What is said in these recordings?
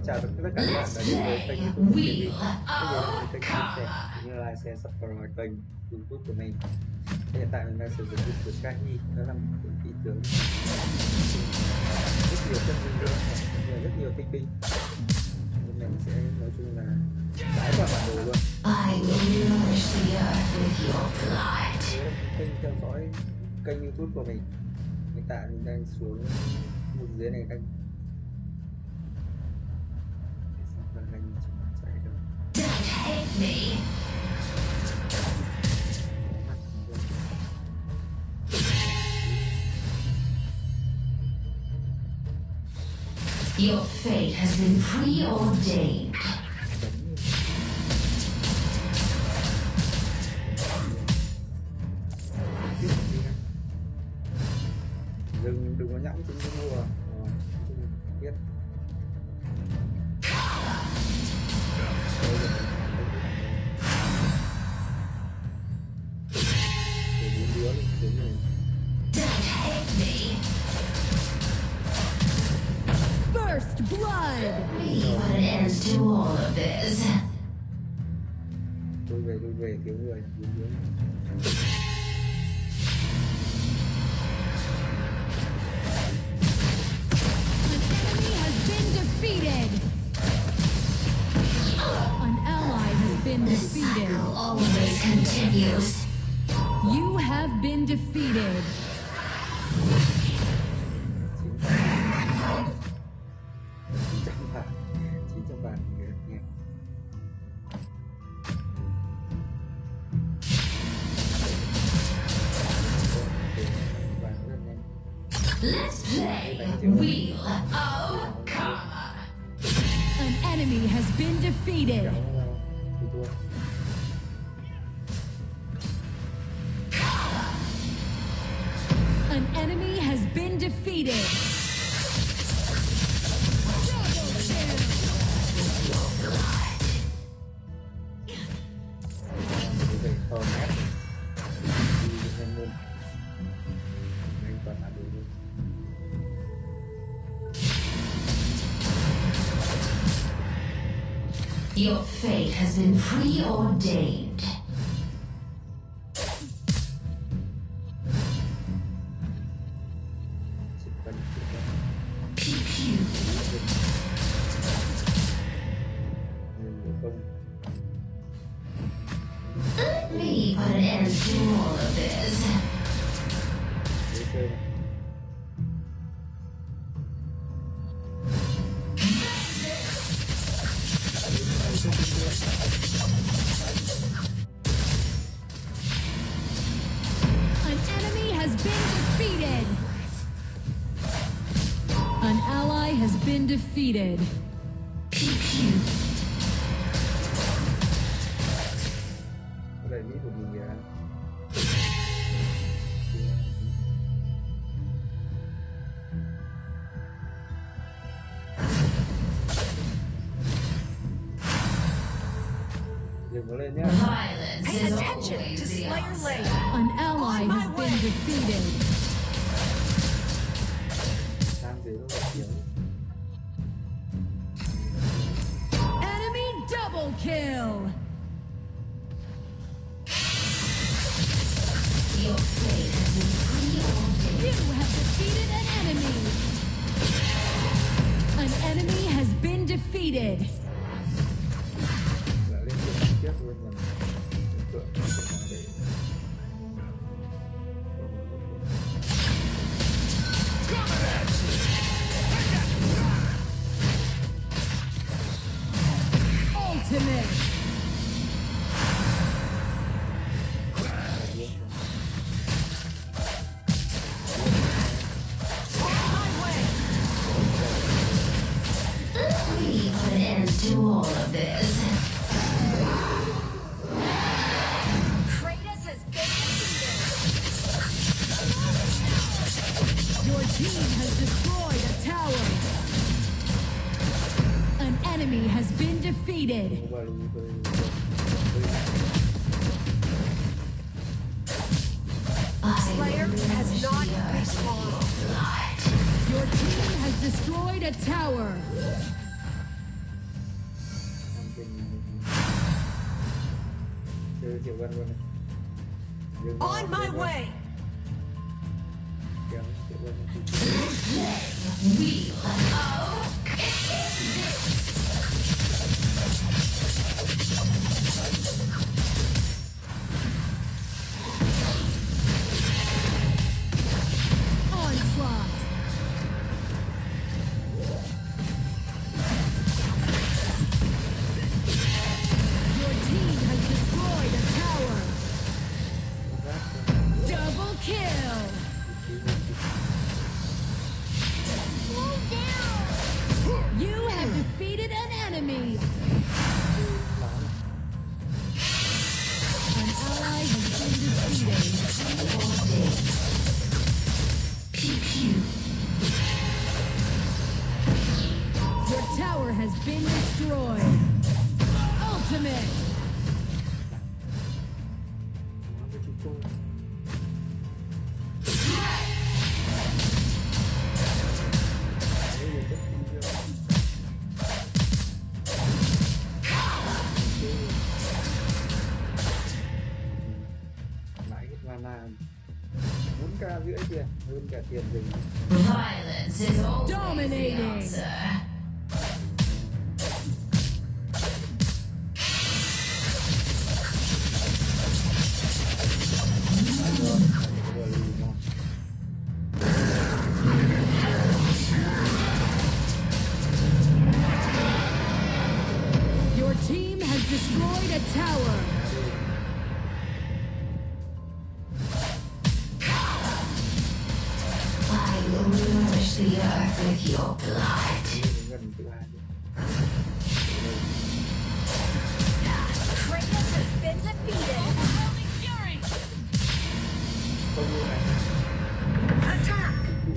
Xin chào tất cả các bạn đã đến với kênh youtube của mình. Bây giờ là kênh chia sẻ cũng như là share subscribe kênh youtube của mình. Hiện tại mình đang sử dụng youtube Sky Đó là một cái ý tưởng rất nhiều chân linh lượng và rất nhiều tinh binh Nên mình sẽ nói chung là đái vào bản đồ luôn. Kênh theo dõi kênh youtube của mình. Hiện tại mình đang xuống một dưới này đang me. Your fate has been preordained. Continues. You have been defeated. Let's play Wheel of Karma. An enemy has been defeated. Luôn Your fate has been preordained. Let me put an end to all of this. mà An enemy has been defeated. An ally has been defeated. Pay attention to Slayer. Lane. An ally has been defeated. We Slayer has not respawned. Your team has destroyed a tower. On my way! We are Your tower has been destroyed. Ultimate. mà 4 k rưỡi tiền hơn cả tiền mình Dominating. hiểu tự hỏi chứ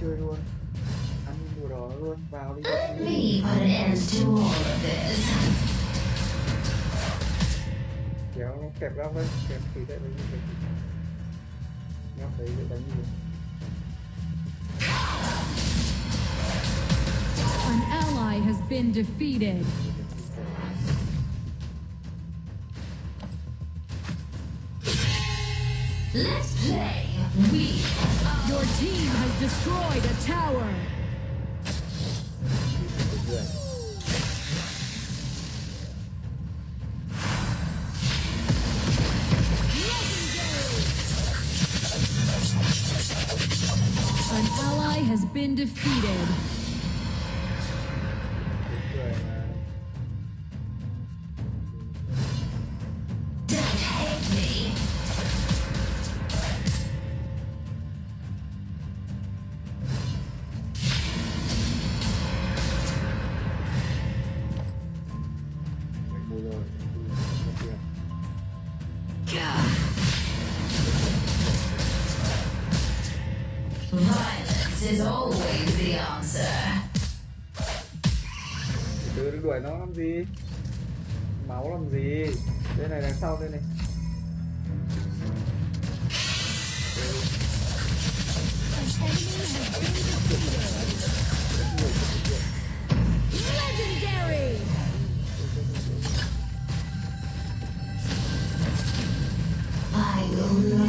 chơi luôn ăn mùa đó luôn vào đi an end to all of this kéo kẹp ra lên kẹp thủy tại đây mình kẹp nhau thấy đánh gì been defeated. Let's play. We Your team has destroyed a tower. An ally has been defeated. Is always the answer. Từ từ đuổi nó làm gì? Máu làm gì? Đây này đằng sau đây này. Legendary! I will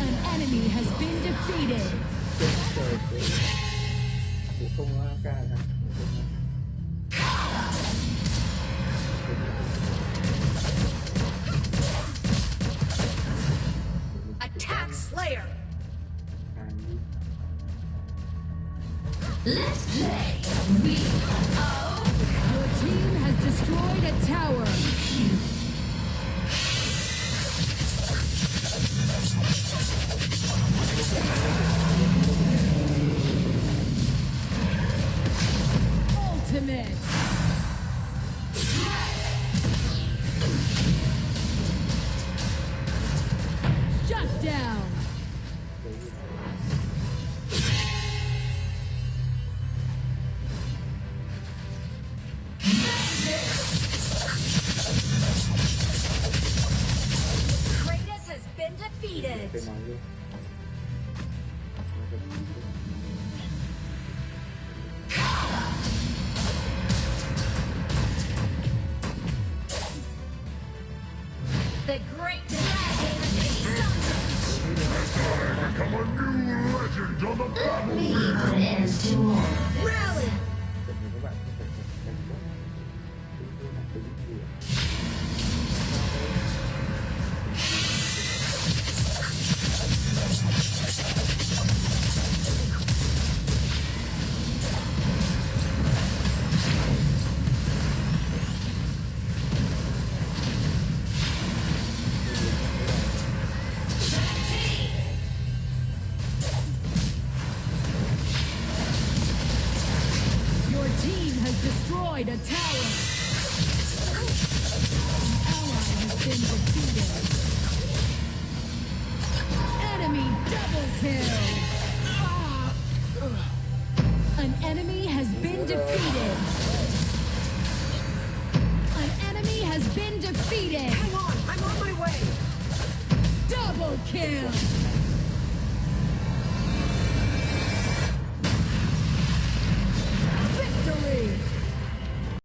An enemy has been defeated. Chết trời thế. Cũng không ca? Attack Slayer. Let's play. We Your team has destroyed a tower. Ultimate. Shut down. Kratos has been defeated. the great dragon Soon will I become a new legend on the battlefield! Yeah.